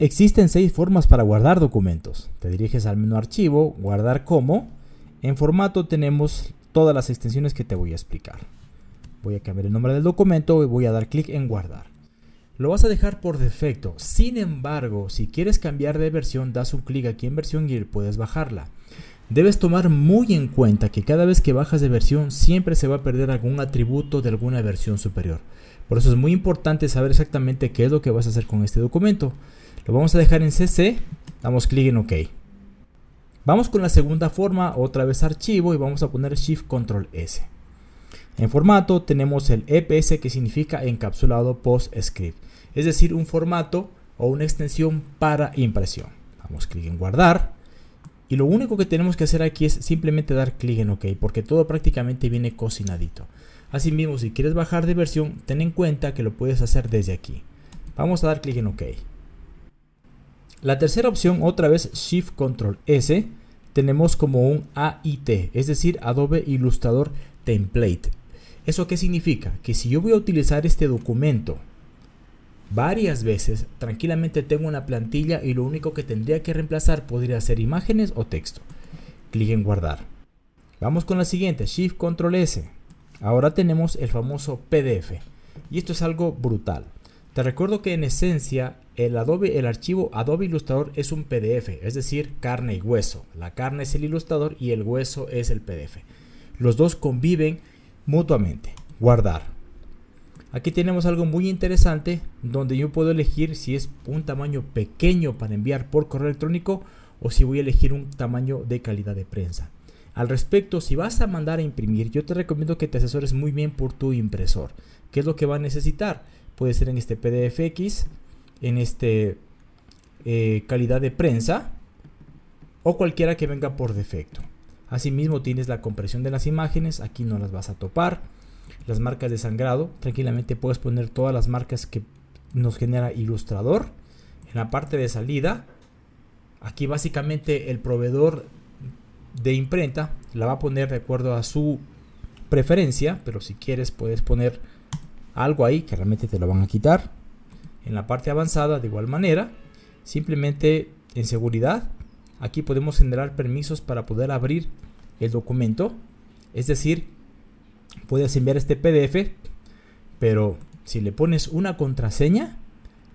Existen seis formas para guardar documentos. Te diriges al menú Archivo, Guardar como. En formato tenemos todas las extensiones que te voy a explicar. Voy a cambiar el nombre del documento y voy a dar clic en Guardar. Lo vas a dejar por defecto. Sin embargo, si quieres cambiar de versión, das un clic aquí en versión y puedes bajarla. Debes tomar muy en cuenta que cada vez que bajas de versión siempre se va a perder algún atributo de alguna versión superior. Por eso es muy importante saber exactamente qué es lo que vas a hacer con este documento. Lo vamos a dejar en CC, damos clic en OK. Vamos con la segunda forma, otra vez archivo y vamos a poner Shift Control S. En formato tenemos el EPS que significa encapsulado PostScript, es decir, un formato o una extensión para impresión. Damos clic en guardar y lo único que tenemos que hacer aquí es simplemente dar clic en OK porque todo prácticamente viene cocinadito. Asimismo, si quieres bajar de versión, ten en cuenta que lo puedes hacer desde aquí. Vamos a dar clic en OK. La tercera opción, otra vez Shift Control S, tenemos como un AIT, es decir, Adobe Illustrator Template. ¿Eso qué significa? Que si yo voy a utilizar este documento varias veces, tranquilamente tengo una plantilla y lo único que tendría que reemplazar podría ser imágenes o texto. Clic en guardar. Vamos con la siguiente, Shift Control S. Ahora tenemos el famoso PDF. Y esto es algo brutal. Te recuerdo que en esencia el, Adobe, el archivo Adobe Illustrator es un PDF, es decir, carne y hueso. La carne es el ilustrador y el hueso es el PDF. Los dos conviven mutuamente. Guardar. Aquí tenemos algo muy interesante donde yo puedo elegir si es un tamaño pequeño para enviar por correo electrónico o si voy a elegir un tamaño de calidad de prensa. Al respecto, si vas a mandar a imprimir, yo te recomiendo que te asesores muy bien por tu impresor. ¿Qué es lo que va a necesitar? Puede ser en este PDFX, en este eh, calidad de prensa o cualquiera que venga por defecto. Asimismo tienes la compresión de las imágenes, aquí no las vas a topar. Las marcas de sangrado, tranquilamente puedes poner todas las marcas que nos genera Ilustrador. En la parte de salida, aquí básicamente el proveedor de imprenta la va a poner de acuerdo a su preferencia, pero si quieres puedes poner algo ahí que realmente te lo van a quitar. En la parte avanzada de igual manera, simplemente en seguridad, aquí podemos generar permisos para poder abrir el documento. Es decir, puedes enviar este PDF, pero si le pones una contraseña,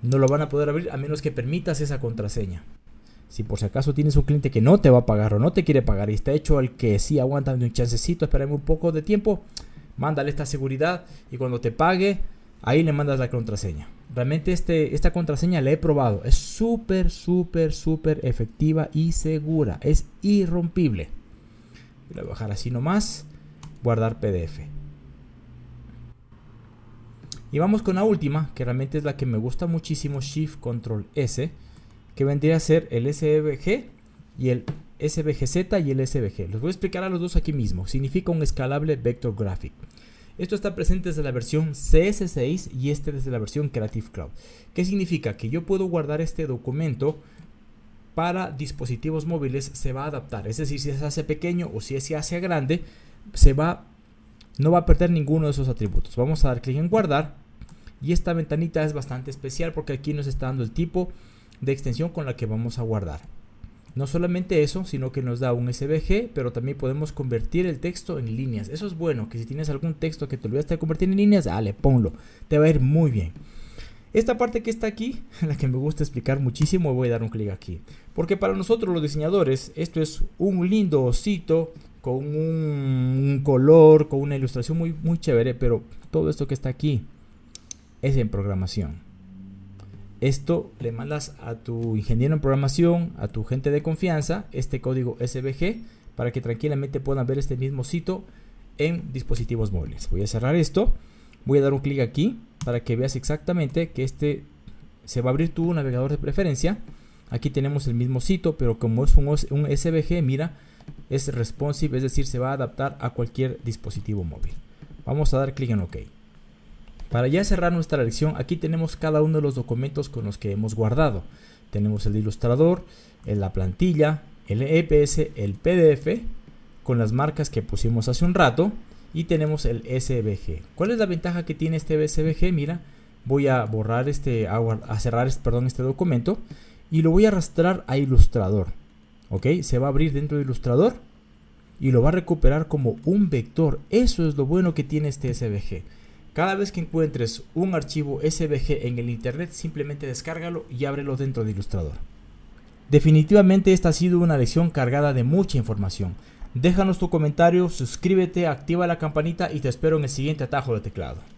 no lo van a poder abrir a menos que permitas esa contraseña. Si por si acaso tienes un cliente que no te va a pagar o no te quiere pagar y está hecho el que sí aguanta un chancecito, espérame un poco de tiempo, mándale esta seguridad y cuando te pague, ahí le mandas la contraseña. Realmente este, esta contraseña la he probado, es súper, súper, súper efectiva y segura, es irrompible. Voy a bajar así nomás, guardar PDF. Y vamos con la última, que realmente es la que me gusta muchísimo, Shift Control S que vendría a ser el SVG y el SVGZ y el SVG. Los voy a explicar a los dos aquí mismo. Significa un escalable vector graphic. Esto está presente desde la versión CS6 y este desde la versión Creative Cloud. ¿Qué significa? Que yo puedo guardar este documento para dispositivos móviles se va a adaptar. Es decir, si se hace pequeño o si se hace grande, se va, no va a perder ninguno de esos atributos. Vamos a dar clic en guardar. Y esta ventanita es bastante especial porque aquí nos está dando el tipo de extensión con la que vamos a guardar. No solamente eso, sino que nos da un SVG, pero también podemos convertir el texto en líneas. Eso es bueno, que si tienes algún texto que te olvidaste de convertir en líneas, dale, ponlo. Te va a ir muy bien. Esta parte que está aquí, la que me gusta explicar muchísimo, voy a dar un clic aquí. Porque para nosotros los diseñadores, esto es un lindo osito con un, color, con una ilustración muy, muy chévere, pero todo esto que está aquí es en programación. Esto le mandas a tu ingeniero en programación, a tu gente de confianza, este código SVG para que tranquilamente puedan ver este mismo sitio en dispositivos móviles. Voy a cerrar esto, voy a dar un clic aquí para que veas exactamente que este se va a abrir tu navegador de preferencia. Aquí tenemos el mismo sitio, pero como es un, un SVG, mira, es responsive, es decir, se va a adaptar a cualquier dispositivo móvil. Vamos a dar clic en OK. Para ya cerrar nuestra lección, aquí tenemos cada uno de los documentos con los que hemos guardado. Tenemos el ilustrador, la plantilla, el EPS, el PDF, con las marcas que pusimos hace un rato, y tenemos el SVG. ¿Cuál es la ventaja que tiene este SVG? Mira, voy a borrar este, a cerrar perdón, este documento y lo voy a arrastrar a Illustrator. Se va a abrir dentro de Illustrator y lo va a recuperar como un vector. Eso es lo bueno que tiene este SVG. Cada vez que encuentres un archivo SVG en el internet, simplemente descárgalo y ábrelo dentro de Illustrator. Definitivamente esta ha sido una lección cargada de mucha información. Déjanos tu comentario, suscríbete, activa la campanita y te espero en el siguiente atajo de teclado.